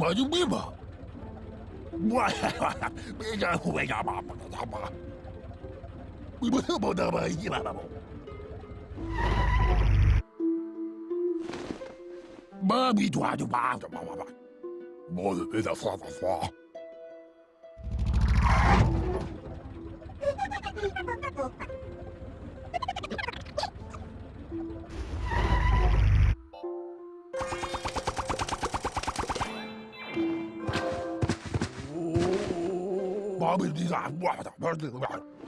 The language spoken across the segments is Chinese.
我就别吧，别家胡家八八的他妈，你不是报答我一了了么？妈逼多就妈的妈吧，妈的别再说了说。always desire.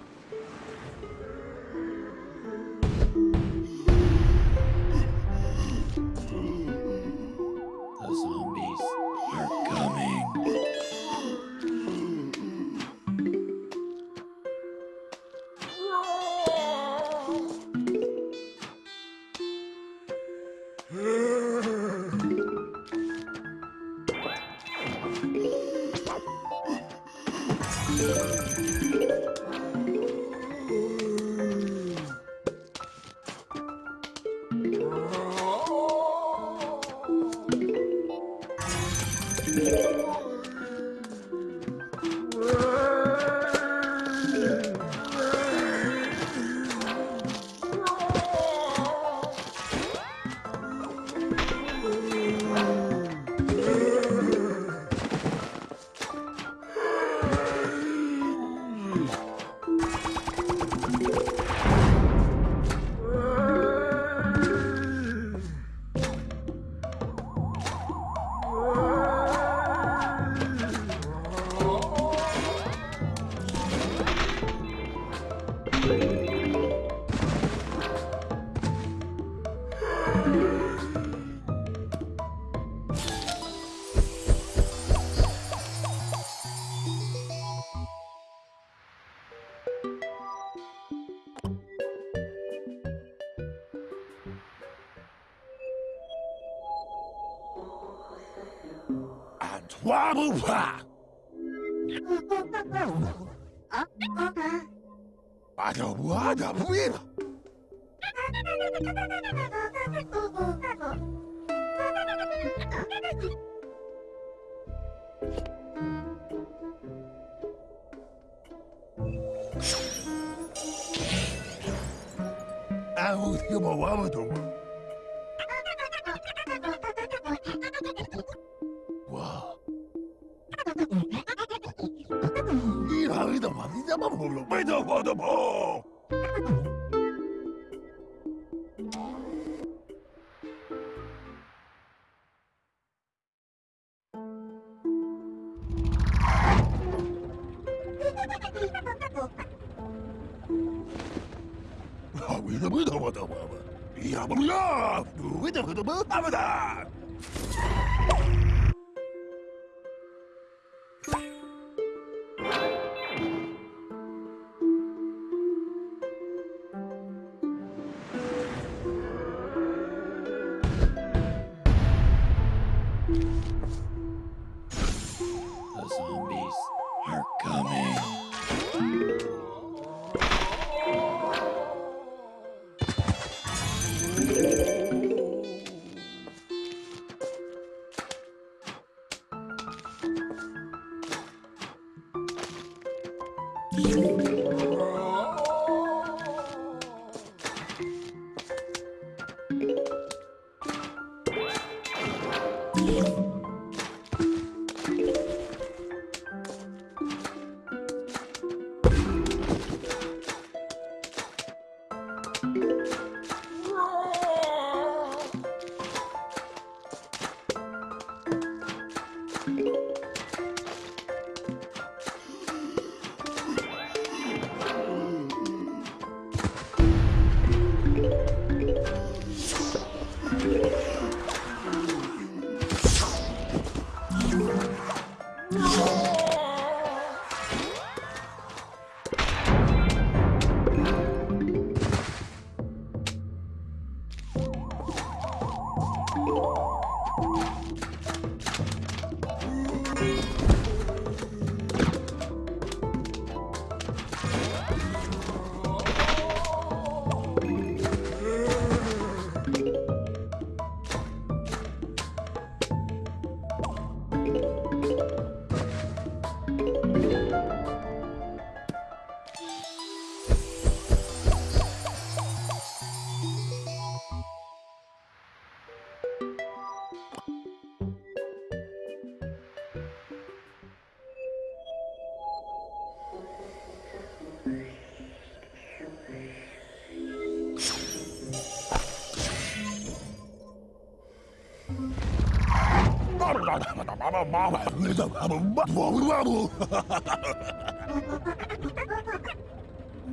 Yabba!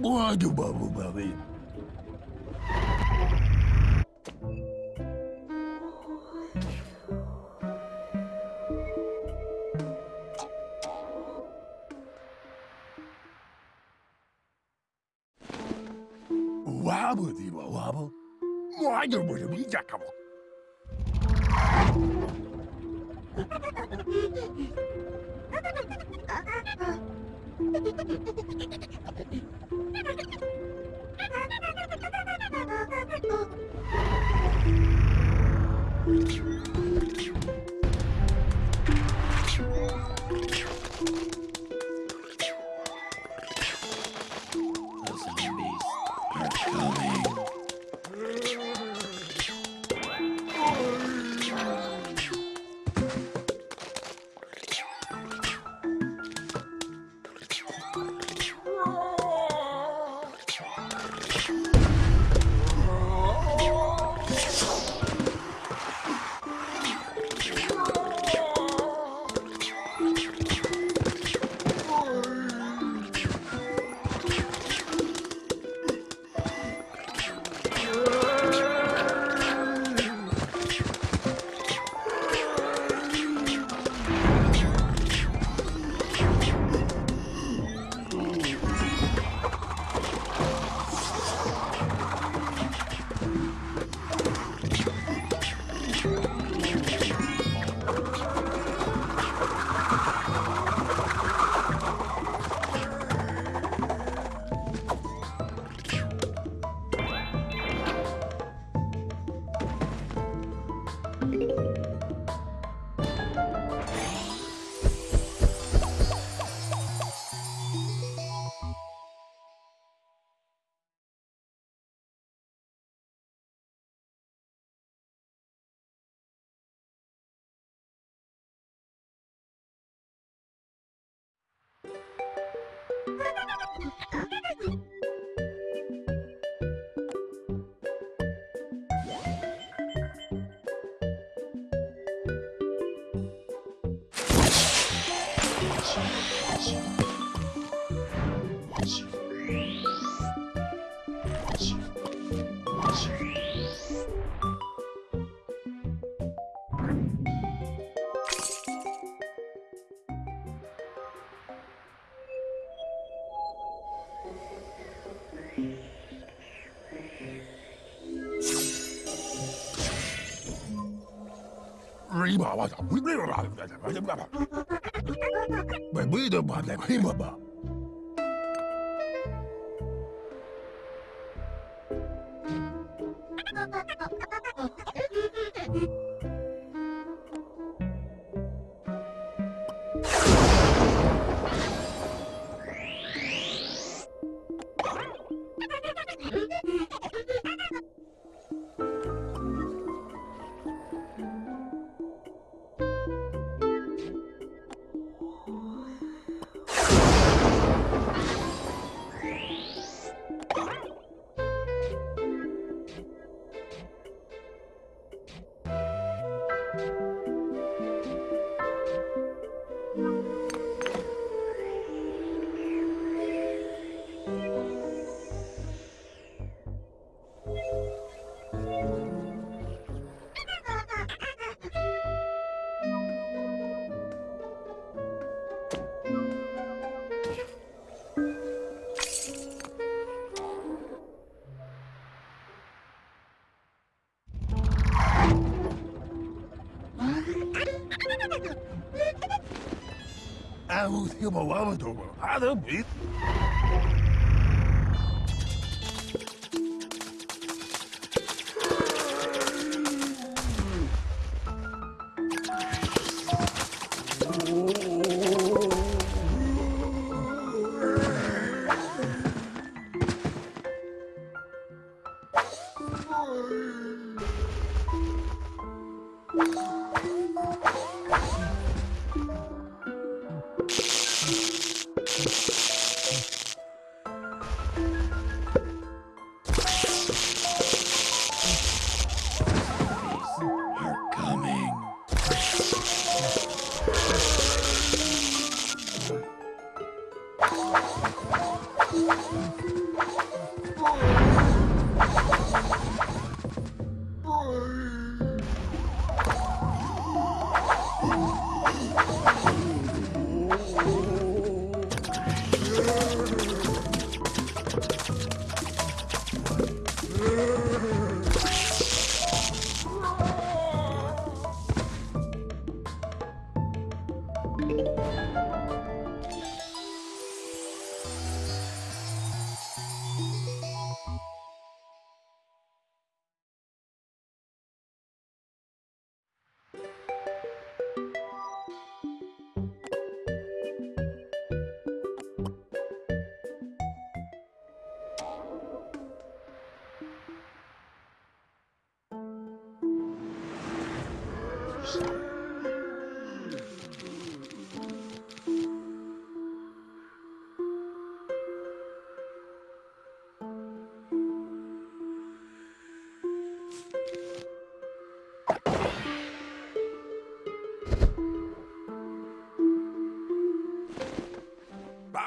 Pode, babu, babu. Riba wa ta. Bai bai da ba da kai ba uma while ago. Ah, não,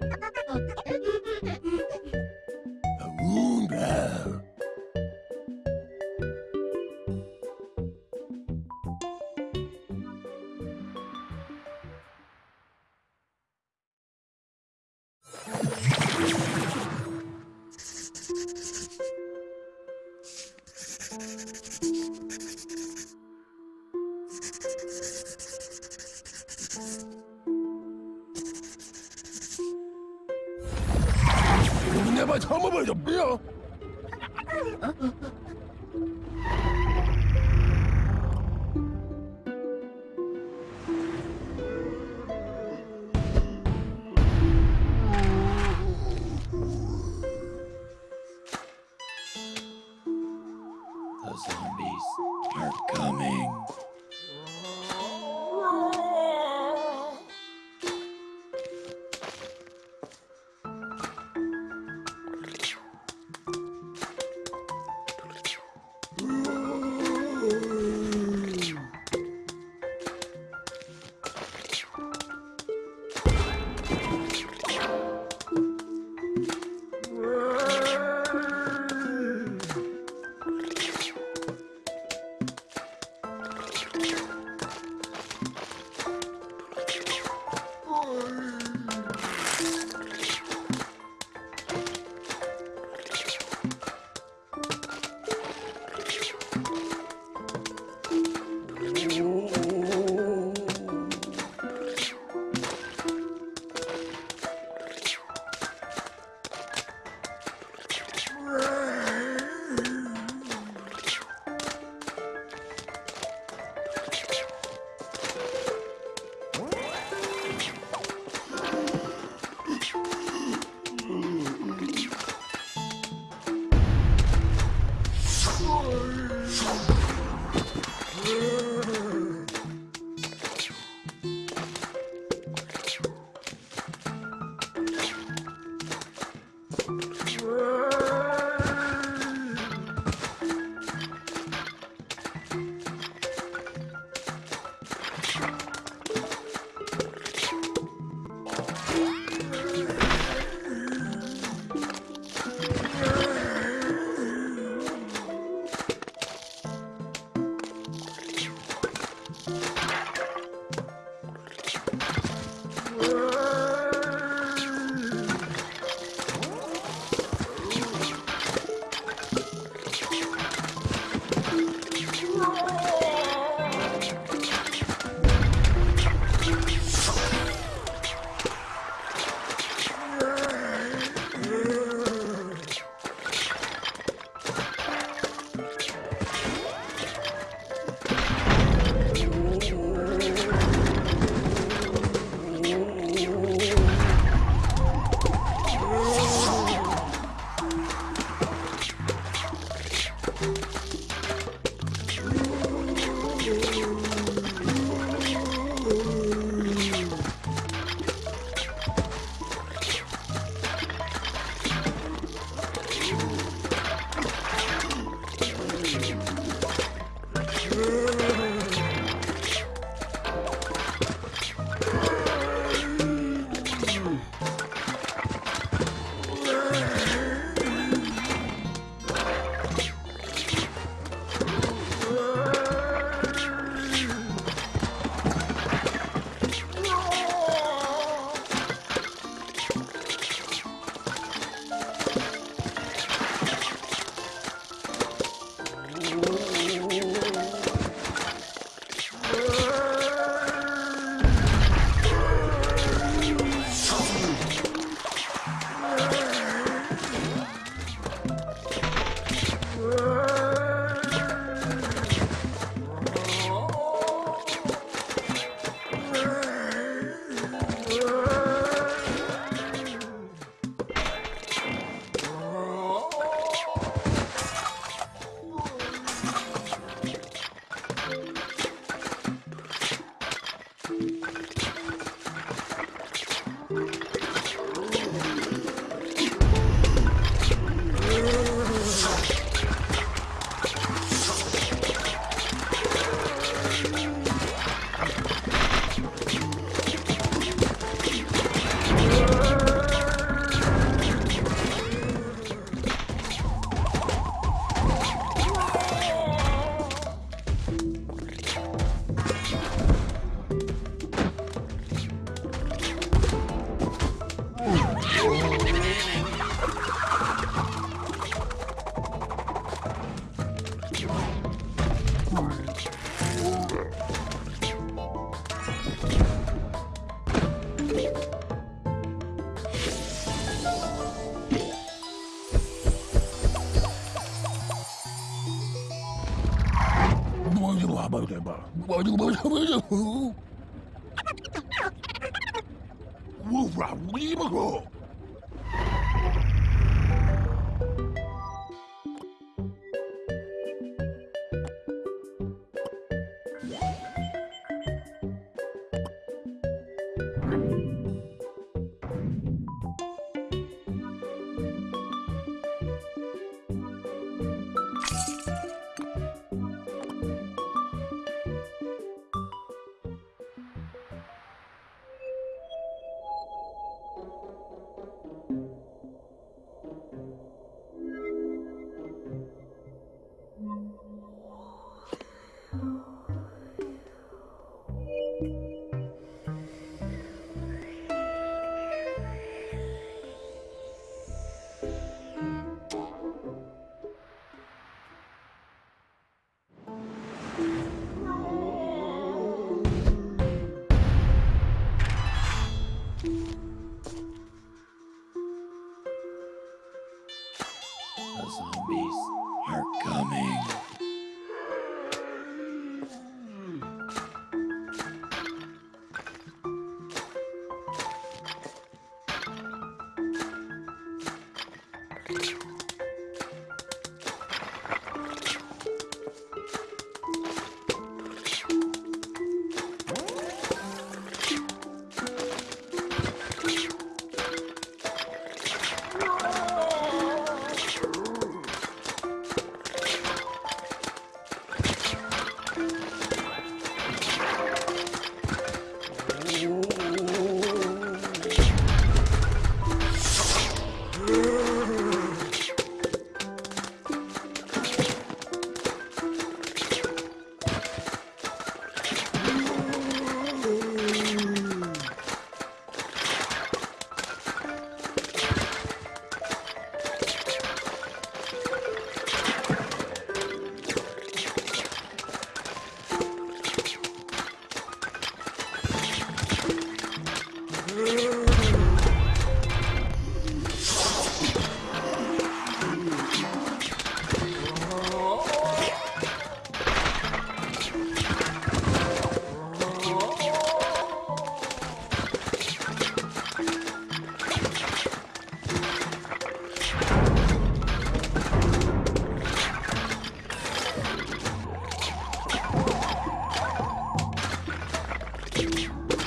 あ!只有ん?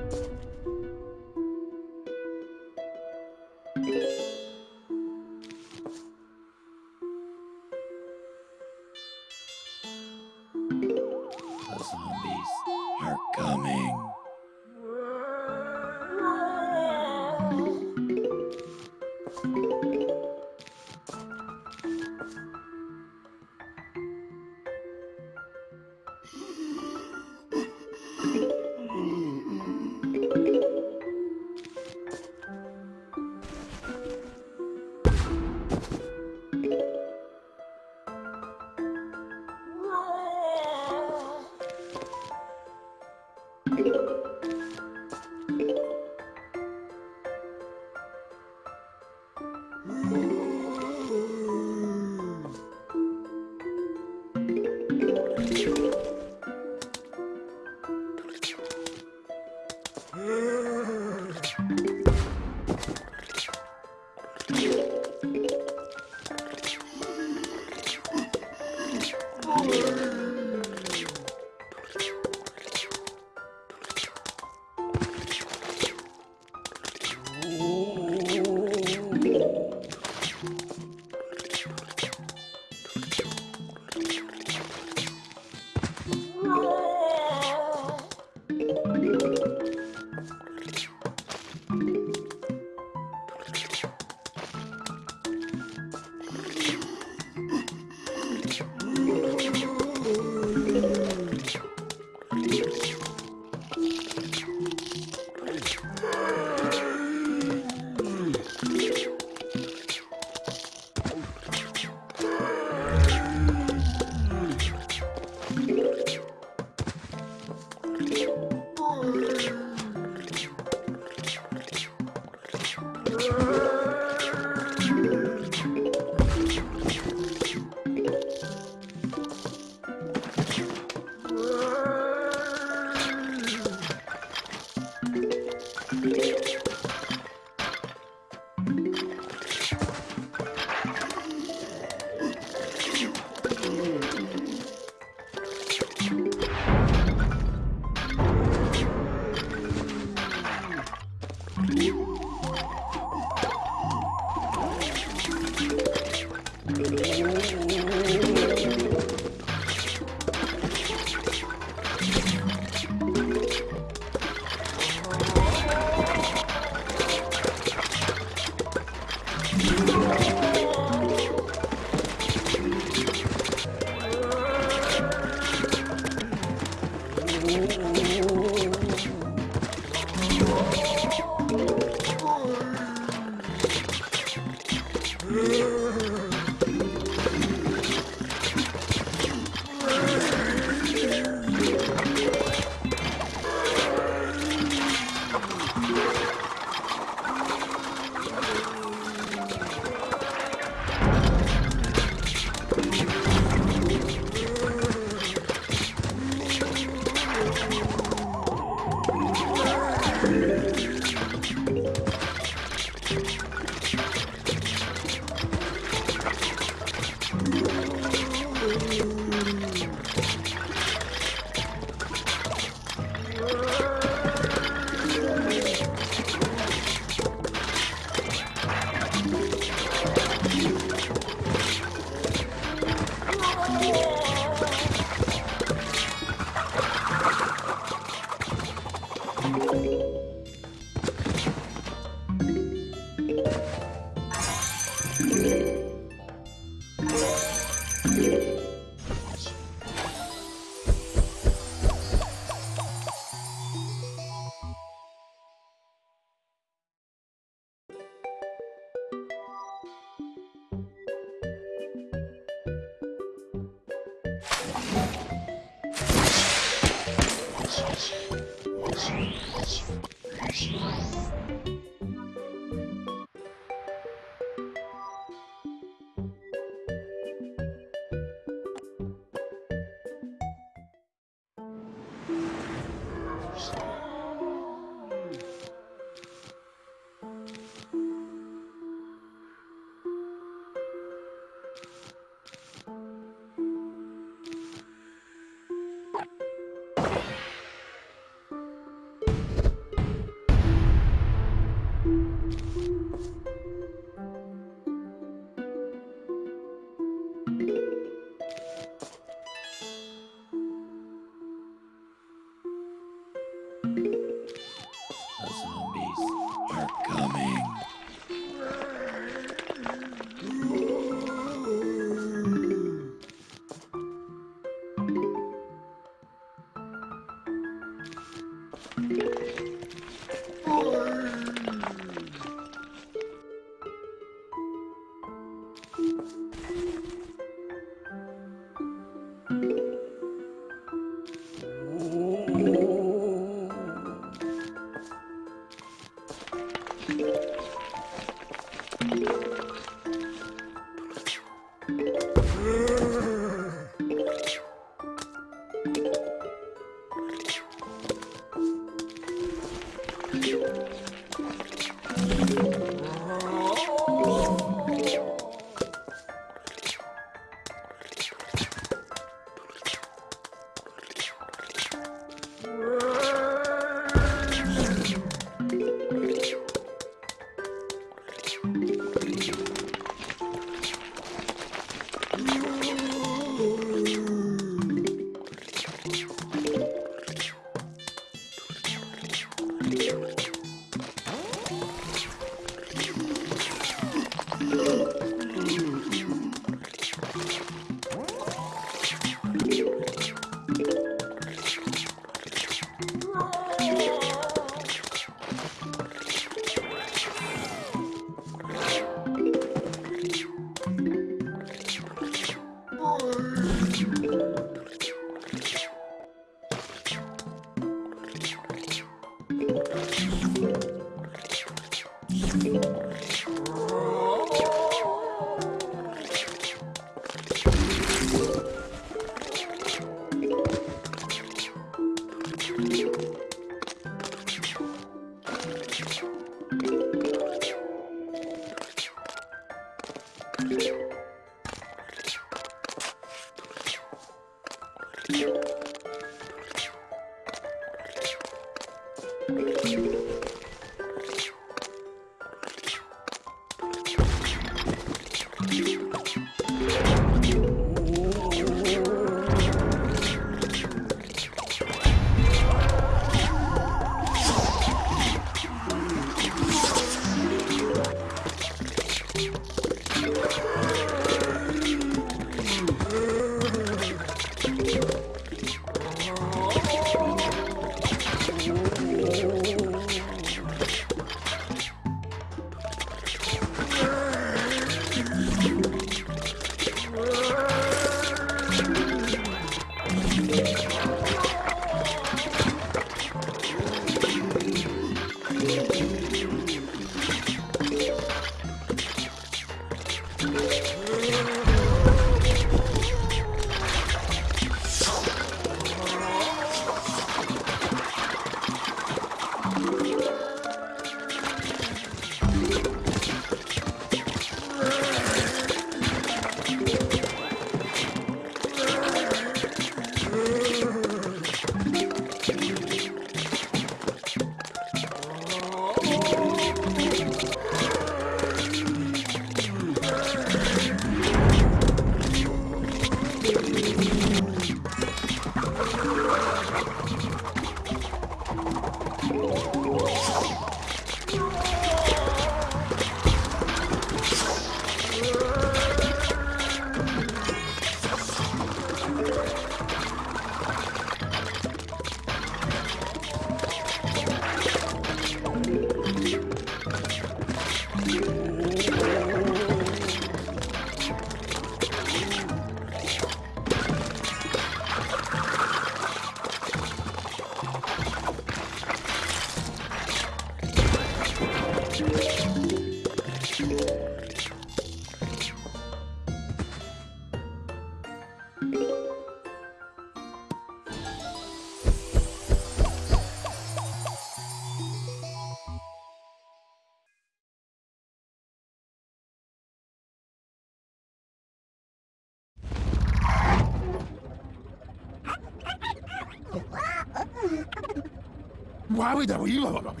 我还会点音乐吧，不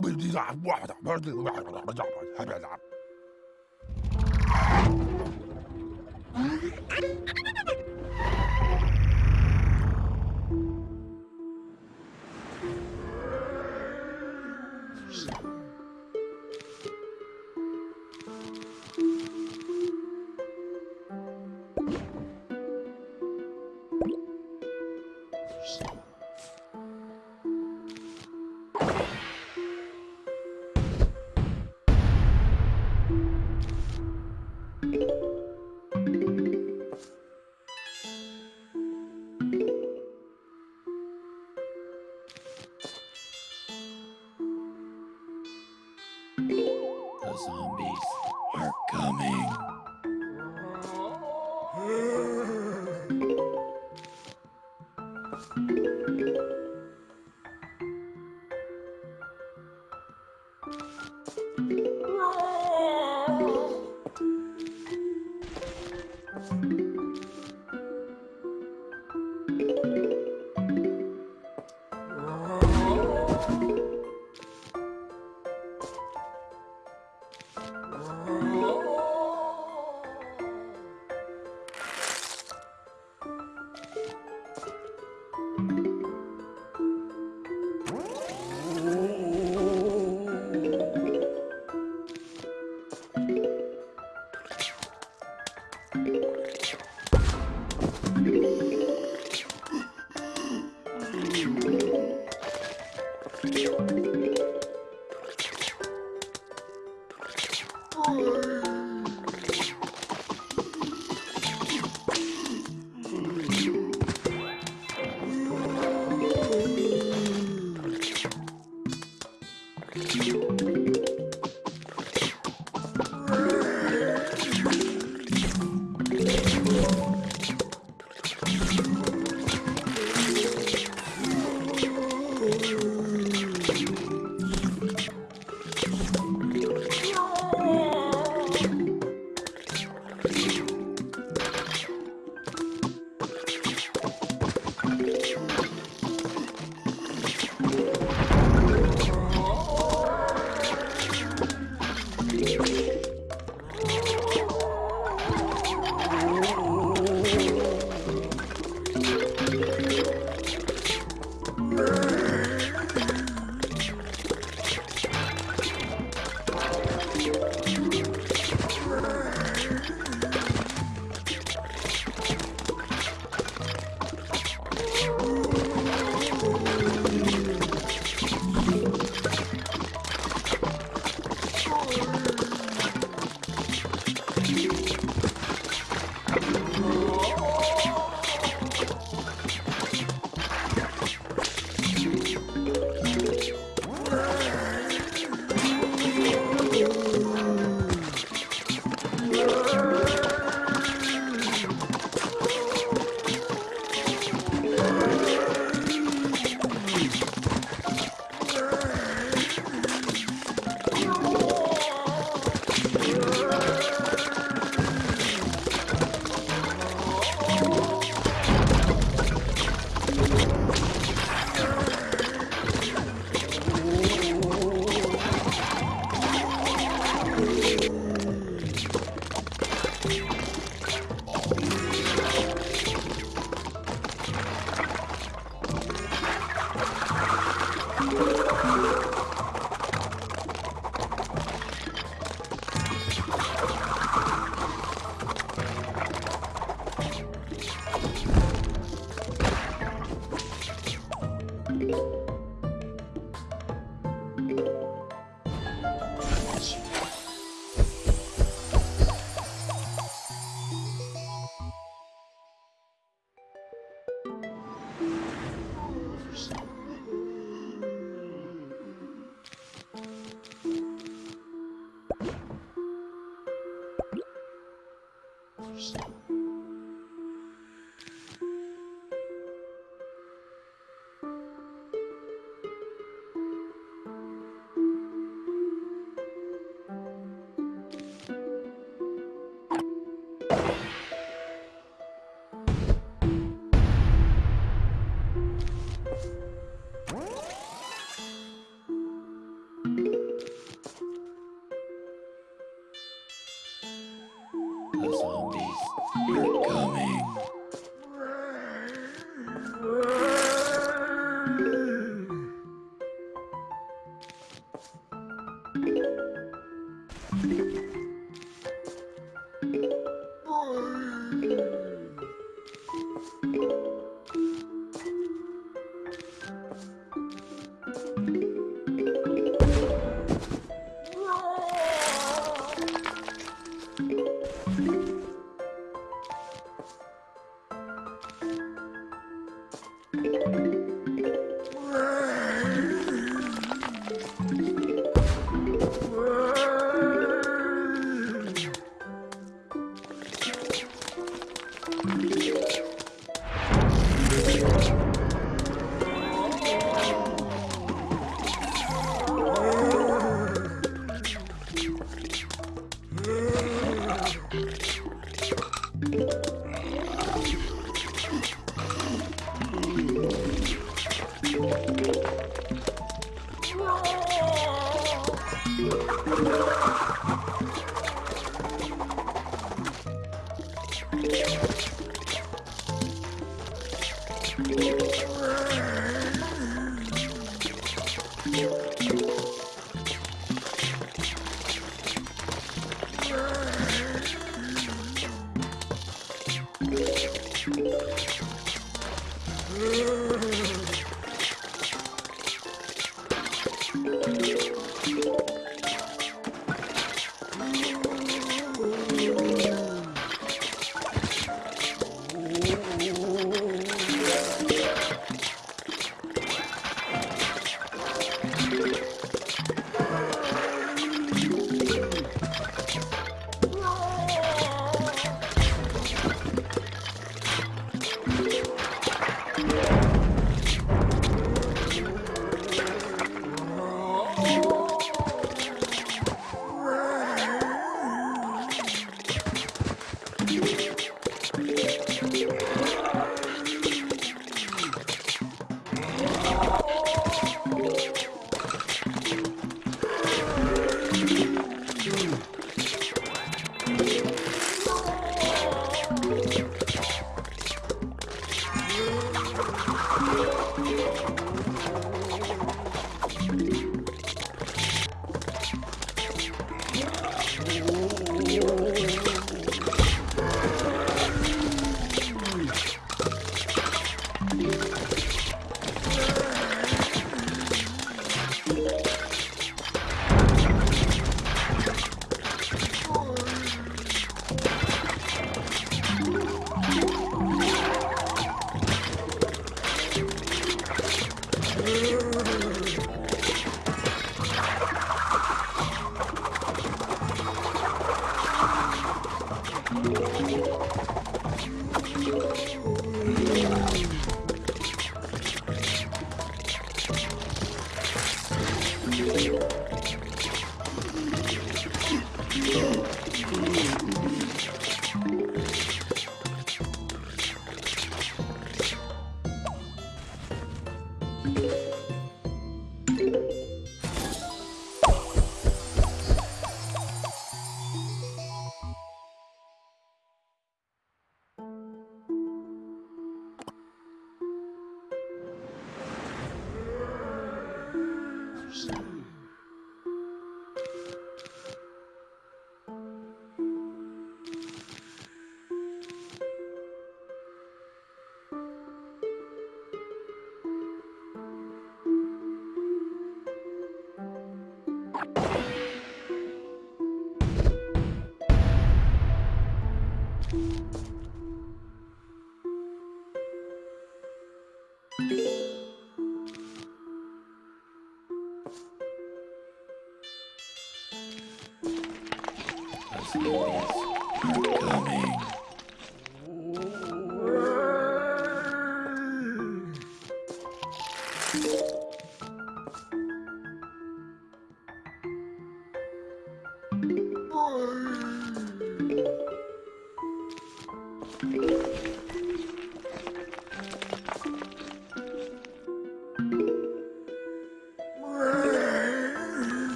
不，你咋？我操！不是这个。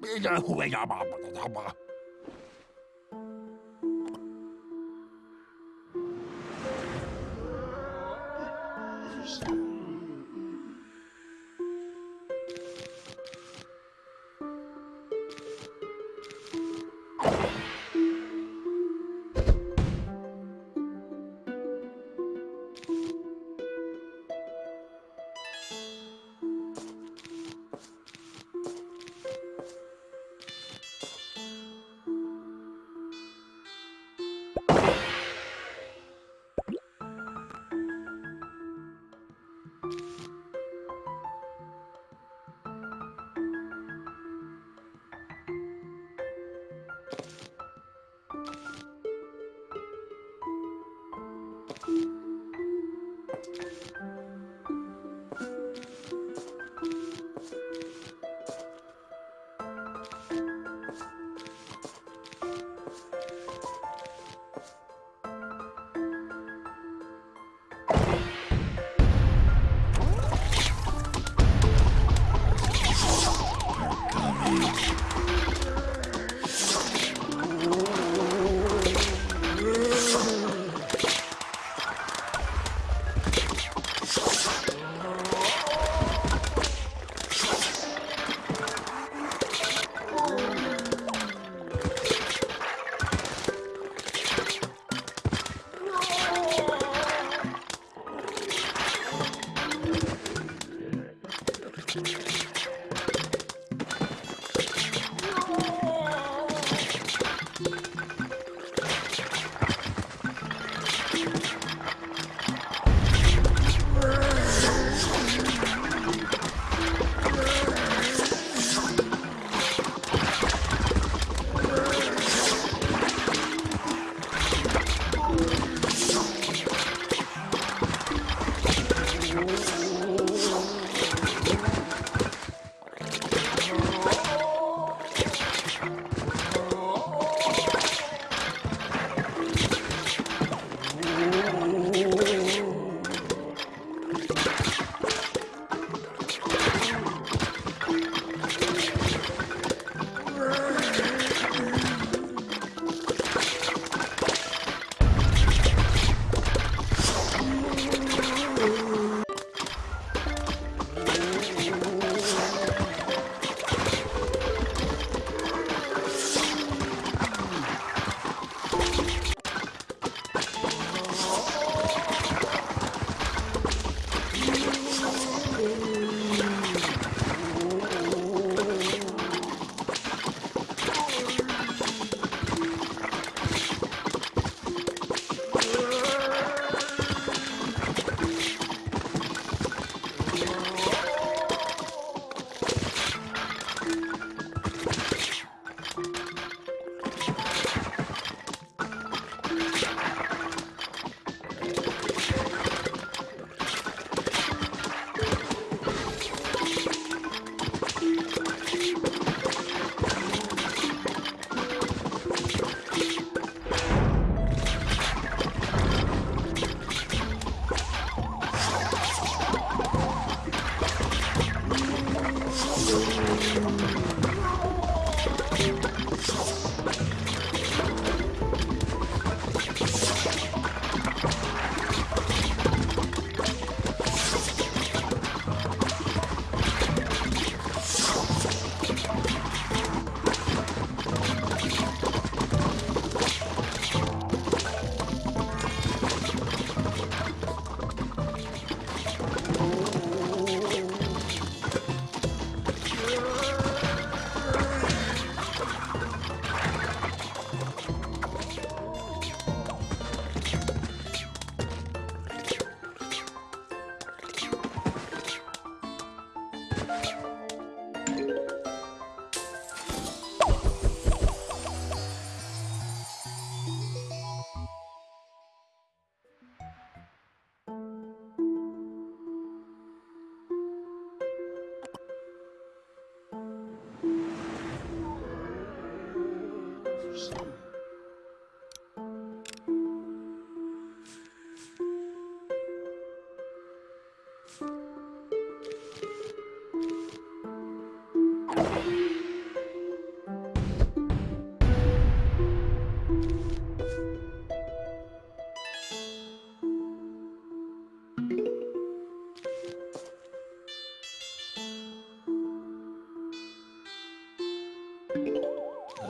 别人会呀吧吧吧。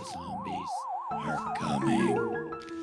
Zombies are coming.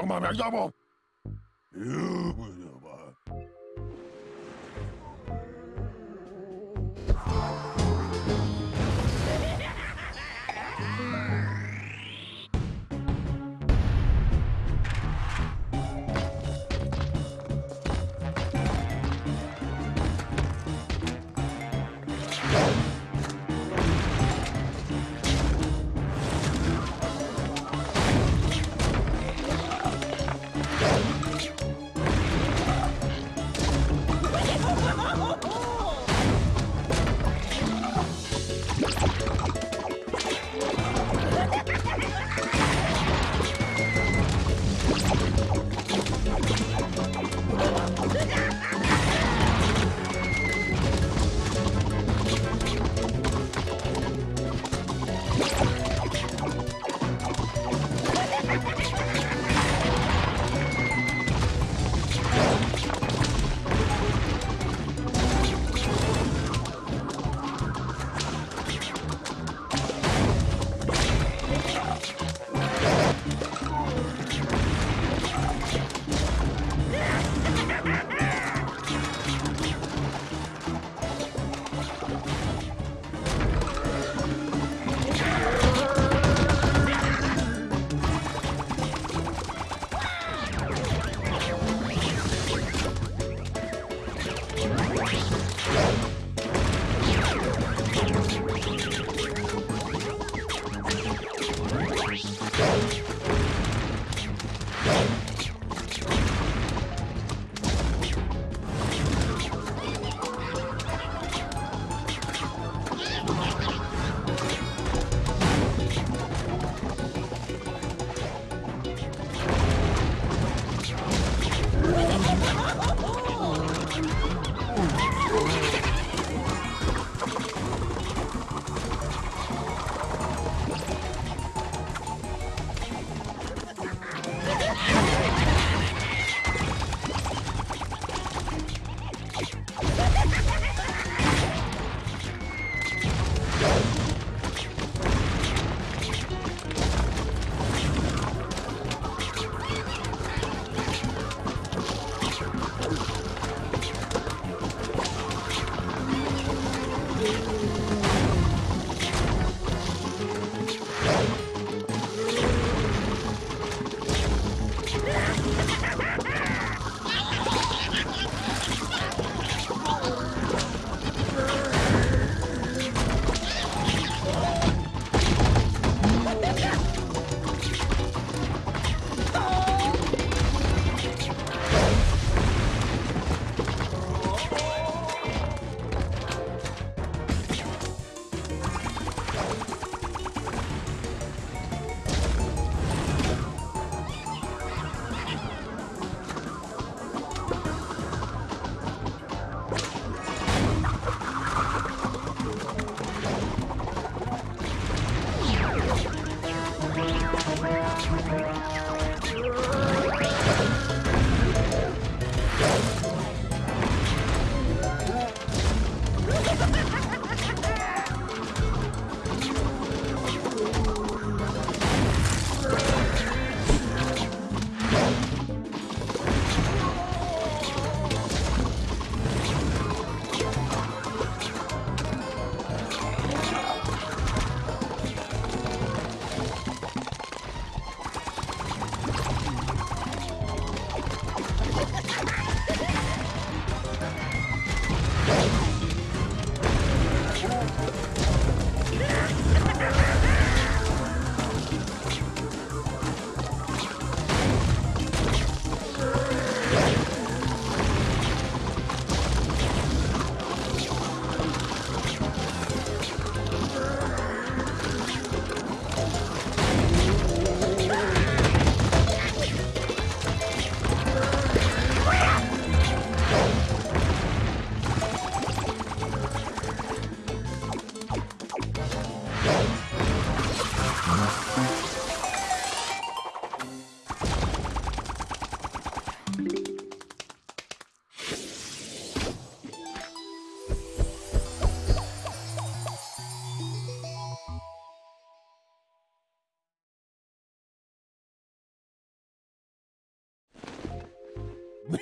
Domami, andiamo!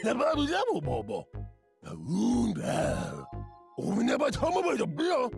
Oynama bize bu baba. Ya unda. Oynama tamam hocam ya.